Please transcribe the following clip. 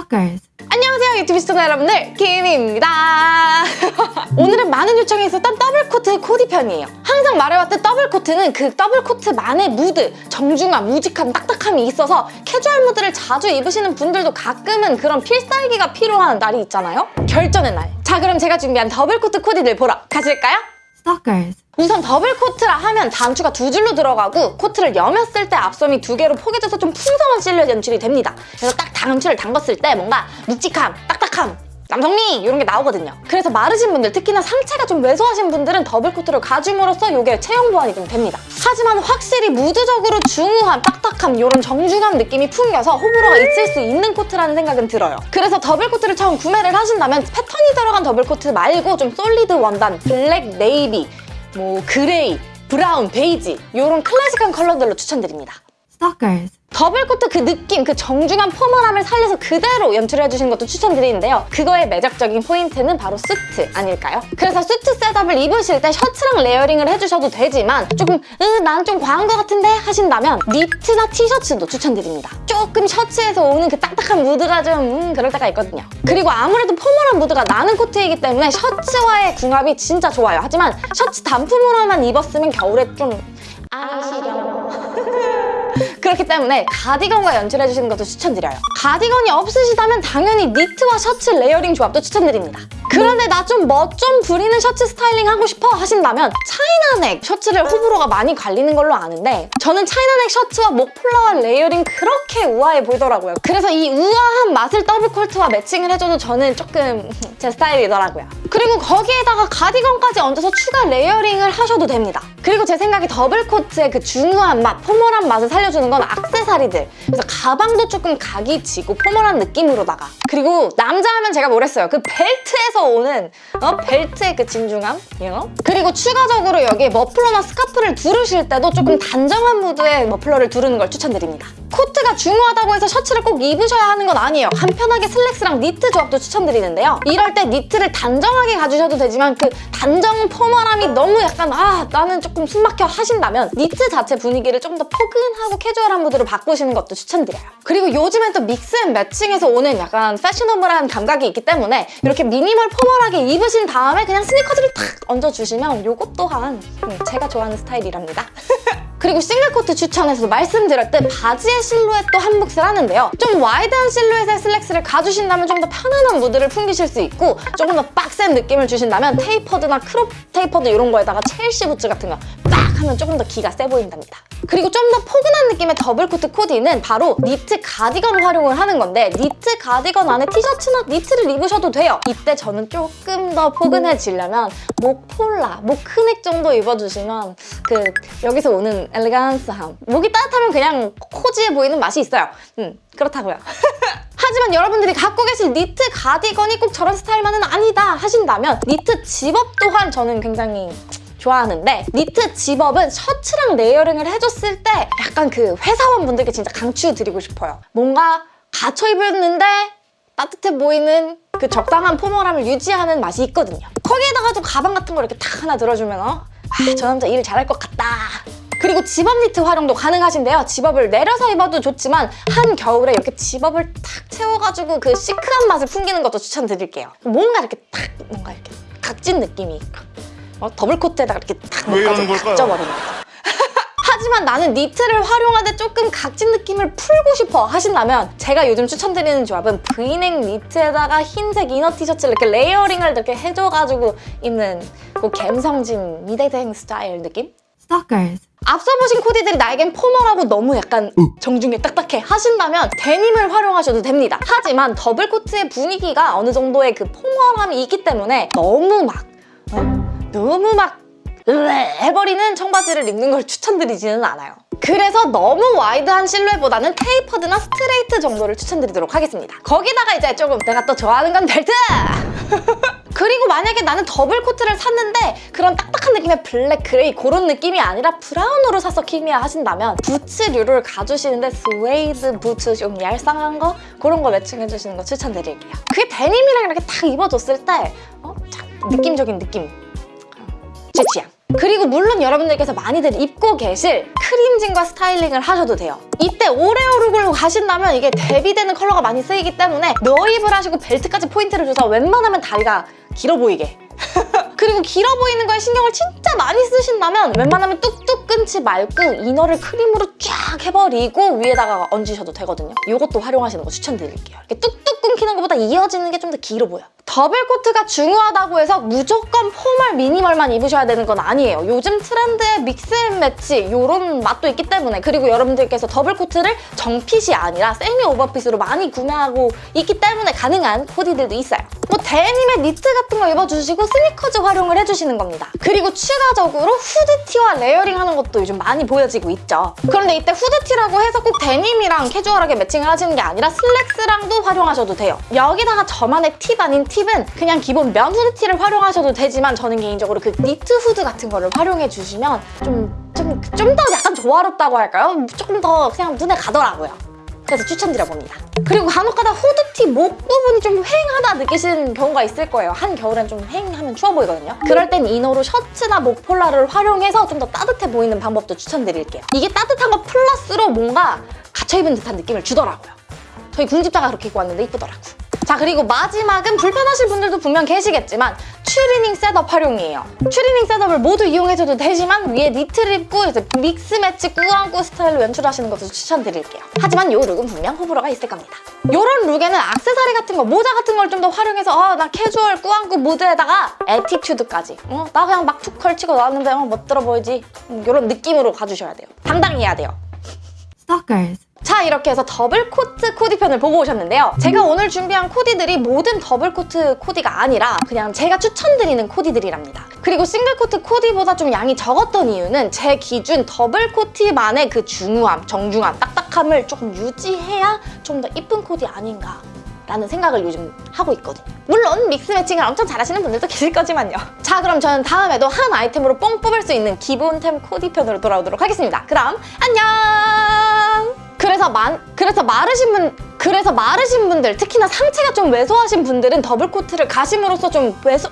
Stalkers. 안녕하세요 유튜브 시청자 여러분들 김입니다 오늘은 많은 요청이 있었던 더블코트 코디 편이에요 항상 말해왔던 더블코트는 그 더블코트만의 무드 정중함, 묵직함, 딱딱함이 있어서 캐주얼 무드를 자주 입으시는 분들도 가끔은 그런 필살기가 필요한 날이 있잖아요 결전의 날 자 그럼 제가 준비한 더블코트 코디들 보러 가실까요? Stalkers. 우선 더블 코트라 하면 단추가 두 줄로 들어가고 코트를 여몄을 때 앞섶이 두 개로 포개져서 좀 풍성한 실루엣 연출이 됩니다. 그래서 딱 단추를 잠갔을 때 뭔가 묵직함, 딱딱함, 남성미 이런 게 나오거든요. 그래서 마르신 분들, 특히나 상체가 좀 왜소하신 분들은 더블 코트를 가줌으로써 이게 체형 보완이 좀 됩니다. 하지만 확실히 무드적으로 중후함, 딱딱함 이런 정중함 느낌이 풍겨서 호불호가 있을 수 있는 코트라는 생각은 들어요. 그래서 더블 코트를 처음 구매를 하신다면 패턴이 들어간 더블 코트 말고 좀 solid 원단, 블랙, 네이비, 뭐 그레이, 브라운, 베이지 이런 클래식한 컬러들로 추천드립니다. Stalkers. 더블 코트 그 느낌, 그 정중한 formal함을 살려서 그대로 연출해 주시는 것도 추천드리는데요. 그거의 매력적인 포인트는 바로 수트 아닐까요? 그래서 수트 setup을 입으실 때 셔츠랑 layering을 해주셔도 되지만 조금 으, 난좀 과한 것 같은데 하신다면 니트나 티셔츠도 추천드립니다. 조금 셔츠에서 오는 그 딱딱한 무드가 좀 음, 그럴 때가 있거든요. 그리고 아무래도 formal한 무드가 나는 코트이기 때문에 셔츠와의 궁합이 진짜 좋아요. 하지만 셔츠 단품으로만 입었으면 겨울에 좀 아 시려 그렇기 때문에 가디건과 연출해주시는 것도 추천드려요. 가디건이 없으시다면 당연히 니트와 셔츠 layering 조합도 추천드립니다. 그런데 나 좀 멋 좀 부리는 셔츠 스타일링 하고 싶어 하신다면 차이나넥 셔츠를 호불호가 많이 갈리는 걸로 아는데 저는 차이나넥 셔츠와 목 폴라와 layering 그렇게 우아해 보이더라고요. 그래서 이 우아한 맛을 더블 코트와 매칭을 해줘도 저는 조금 제 스타일이더라고요. 그리고 거기에다가 가디건까지 얹어서 추가 layering을 하셔도 됩니다. 그리고 제 생각에 더블 코트의 그 중후한 맛, formal한 맛을 살려주는 건 악세사리들. 그래서 가방도 조금 각이 지고 formal한 느낌으로다가 그리고 남자 하면 제가 뭐랬어요. 그 벨트에서 오는 어? 벨트의 그 진중함? You know? 그리고 추가적으로 여기에 머플러나 스카프를 두르실 때도 조금 단정한 무드의 머플러를 두르는 걸 추천드립니다. 코트가 중후하다고 해서 셔츠를 꼭 입으셔야 하는 건 아니에요. 간편하게 슬랙스랑 니트 조합도 추천드리는데요. 이럴 때 니트를 단정하게 가주셔도 되지만 그 단정 formal함이 너무 약간 아 나는 조금 숨막혀 하신다면 니트 자체 분위기를 좀 더 포근하고 캐주얼한 무드로 바꾸시는 것도 추천드려요. 그리고 요즘엔 또 mix and matching해서 오는 약간 fashionable한 감각이 있기 때문에 이렇게 미니멀 formal하게 입으신 다음에 그냥 스니커즈를 탁 얹어주시면 요것 또한 음, 제가 좋아하는 스타일이랍니다. 그리고 싱글코트 추천에서도 말씀드렸듯 바지의 실루엣도 한 몫을 하는데요. 좀 wide한 실루엣의 슬랙스를 가주신다면 좀 더 편안한 무드를 풍기실 수 있고 조금 더 빡센 느낌을 주신다면 tapered나 crop tapered 이런 거에다가 Chelsea 부츠 같은 거 빡 하면 조금 더 기가 세 보인답니다. 그리고 좀 더 포근한 느낌의 더블코트 코디는 바로 니트 가디건 활용을 하는 건데 니트 가디건 안에 티셔츠나 니트를 입으셔도 돼요. 이때 저는 조금 더 포근해지려면 목 폴라, mock neck 정도 입어주시면 그 여기서 오는 elegance함 목이 따뜻하면 그냥 cozy해 보이는 맛이 있어요. 음 그렇다고요. 하지만 여러분들이 갖고 계실 니트 가디건이 꼭 저런 스타일만은 아니다 하신다면 니트 집업 또한 저는 굉장히 좋아하는데 니트 zip-up은 셔츠랑 layering을 해줬을 때 약간 그 회사원분들께 진짜 강추드리고 싶어요. 뭔가 갖춰 입었는데 따뜻해 보이는 그 적당한 formal함을 유지하는 맛이 있거든요. 거기에다가 좀 가방 같은 거 이렇게 탁 하나 들어주면 어? 아, 저 남자 일 잘할 것 같다. 그리고 집업 니트 활용도 가능하신데요. zip-up을 내려서 입어도 좋지만 한겨울에 이렇게 zip-up을 탁 채워가지고 그 시크한 맛을 풍기는 것도 추천드릴게요. 뭔가 이렇게 탁 뭔가 이렇게 각진 느낌이 어? 더블 코트에다가 이렇게 탁? 각져버리는 거죠. 하지만 나는 니트를 활용하되 조금 각진 느낌을 풀고 싶어 하신다면 제가 요즘 추천드리는 조합은 브이넥 니트에다가 흰색 inner 티셔츠를 이렇게 layering을 이렇게 해줘가지고 입는 그 갬성진 미대생 스타일 느낌? Stalkers. 앞서 보신 코디들이 나에겐 formal하고 너무 약간 정중해 딱딱해 하신다면 데님을 활용하셔도 됩니다. 하지만 더블 코트의 분위기가 어느 정도의 그 formal함이 있기 때문에 너무 막 어? 너무 막 해버리는 청바지를 입는 걸 추천드리지는 않아요. 그래서 너무 wide한 실루엣보다는 tapered나 스트레이트 정도를 추천드리도록 하겠습니다. 거기다가 이제 조금 내가 또 좋아하는 건 벨트! 그리고 만약에 나는 더블 코트를 샀는데 그런 딱딱한 느낌의 블랙, 그레이 그런 느낌이 아니라 브라운으로 사서 키미야 하신다면 부츠류를 가주시는데 스웨이드 부츠 좀 얄쌍한 거? 그런 거 matching해주시는 거 추천드릴게요. 그게 데님이랑 이렇게 딱 입어줬을 때 어? 참 느낌적인 느낌. 제 취향. 그리고 물론 여러분들께서 많이들 입고 계실 크림진과 스타일링을 하셔도 돼요. 이때 오레오 look으로 가신다면 이게 대비되는 컬러가 많이 쓰이기 때문에 넣입을 하시고 벨트까지 포인트를 줘서 웬만하면 다리가 길어 보이게 그리고 길어 보이는 거에 신경을 진짜 많이 쓰신다면 웬만하면 뚝뚝 끊지 말고 inner를 크림으로 쫙 해버리고 위에다가 얹으셔도 되거든요. 이것도 활용하시는 거 추천드릴게요. 이렇게 뚝뚝 끊기는 것보다 이어지는 게 좀 더 길어 보여. 더블 코트가 중후하다고 해서 무조건 formal minimal만 입으셔야 되는 건 아니에요. 요즘 트렌드의 mix and match 이런 맛도 있기 때문에 그리고 여러분들께서 더블 코트를 정fit이 아니라 세미 오버핏으로 많이 구매하고 있기 때문에 가능한 코디들도 있어요. 뭐 데님의 니트 같은 거 입어주시고 스니커즈 활용을 해주시는 겁니다. 그리고 추가적으로 후드티와 layering하는 것도 요즘 많이 보여지고 있죠. 그런데 이때 후드티라고 해서 꼭 데님이랑 캐주얼하게 matching을 하시는 게 아니라 슬랙스랑도 활용하셔도 돼요. 여기다가 저만의 팁 아닌 팁은 그냥 기본 면 후드티를 활용하셔도 되지만 저는 개인적으로 그 니트 후드 같은 거를 활용해 주시면 좀좀좀더 약간 조화롭다고 할까요? 조금 더 그냥 눈에 가더라고요. 그래서 추천드려봅니다. 그리고 간혹 가다 후드티 목 부분이 좀 휑하다 느끼시는 경우가 있을 거예요. 한겨울엔 좀 휑하면 추워 보이거든요. 그럴 땐 이너로 셔츠나 목 폴라를 활용해서 좀 더 따뜻해 보이는 방법도 추천드릴게요. 이게 따뜻한 거 플러스로 뭔가 갖춰입은 듯한 느낌을 주더라고요. 저희 궁집자가 그렇게 입고 왔는데 이쁘더라고. 자 그리고 마지막은 불편하실 분들도 분명 계시겠지만 추리닝 setup 활용이에요. 추리닝 setup을 모두 이용해줘도 되지만 위에 니트를 입고 이제 mix match 꾸안꾸 스타일로 연출하시는 것도 추천드릴게요. 하지만 이 look은 분명 호불호가 있을 겁니다. 이런 look에는 악세사리 같은 거, 모자 같은 걸 좀 더 활용해서 어, 나 캐주얼 꾸안꾸 무드에다가 attitude까지 어, 나 그냥 막 툭 걸치고 나왔는데 어, 멋들어 보이지? 이런 느낌으로 가주셔야 돼요. 당당히 해야 돼요. Stalkers. 자 이렇게 해서 더블 코트 코디 편을 보고 오셨는데요. 제가 오늘 준비한 코디들이 모든 더블 코트 코디가 아니라 그냥 제가 추천드리는 코디들이랍니다. 그리고 싱글 코트 코디보다 좀 양이 적었던 이유는 제 기준 더블 코트만의 그 중후함, 정중함, 딱딱함을 조금 유지해야 좀 더 이쁜 코디 아닌가 라는 생각을 요즘 하고 있거든요. 물론 mix matching을 엄청 잘하시는 분들도 계실 거지만요. 자 그럼 저는 다음에도 한 아이템으로 뽕 뽑을 수 있는 기본템 코디편으로 돌아오도록 하겠습니다. 그럼 안녕! 그래서 만 그래서 마르신 분 그래서 마르신 분들 특히나 상체가 좀 왜소하신 분들은 더블 코트를 가심으로써 좀 왜소